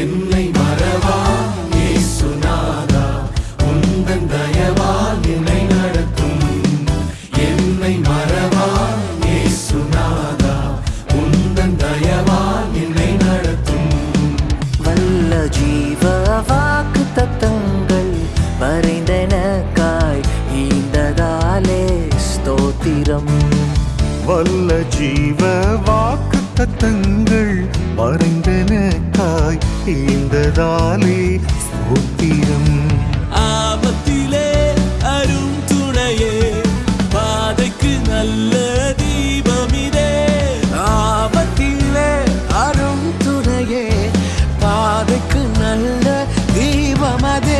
என்னை மறவா? இயேசுநாதா உந்தன் தயவால் என்னை நடத்தும். என்னை மறவா? இயேசுநாதா உந்தன் தயவால் என்னை நடத்தும். வல்ல ஜீவ வாக்கு தத்தங்கள் வரைந்தனக்காய் ஈந்ததாலே ஸ்தோத்திரம். வல்ல ஜீவ வாக்கு தத்தங்கள் வரைந்தனக்காய் இந்ததாலே ஸ்தோத்திரம் ஆபத்திலே அரும் துணையே பாதைக்கு நல்ல தீபமிதே. ஆபத்திலே அரும் துணையே பாதைக்கு நல்ல தீபமதே.